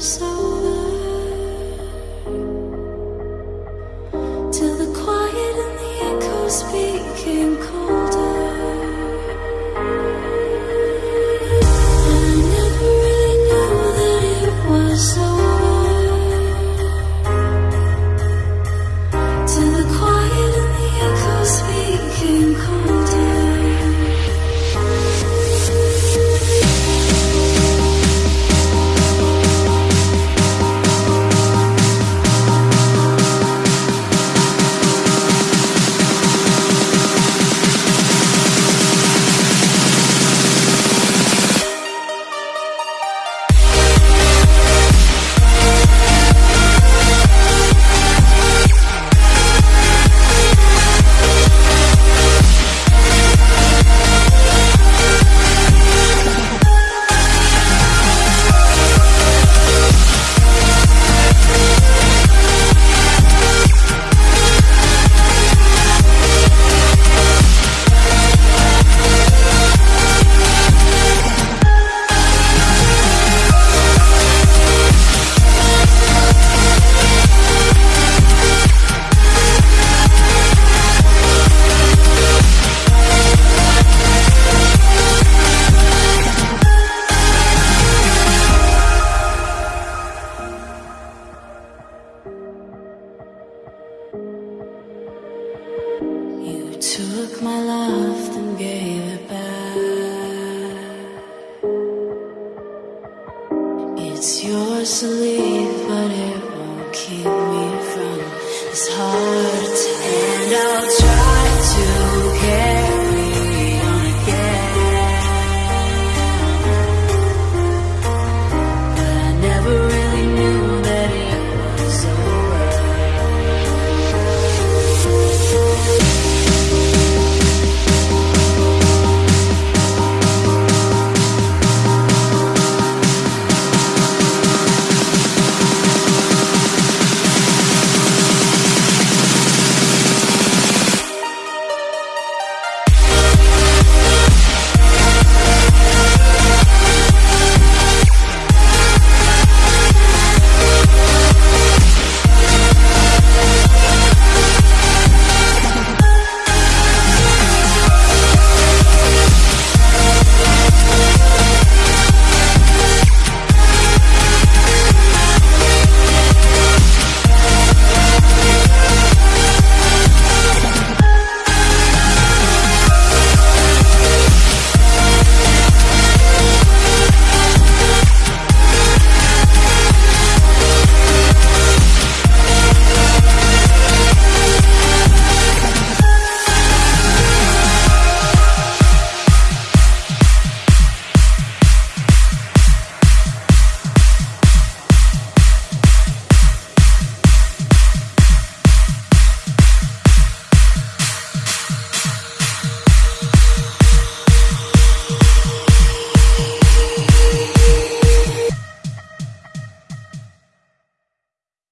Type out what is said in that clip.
Till the quiet and the echoes became colder. Took my love and gave it back. It's yours to leave, but it won't keep me from this heart. And I'll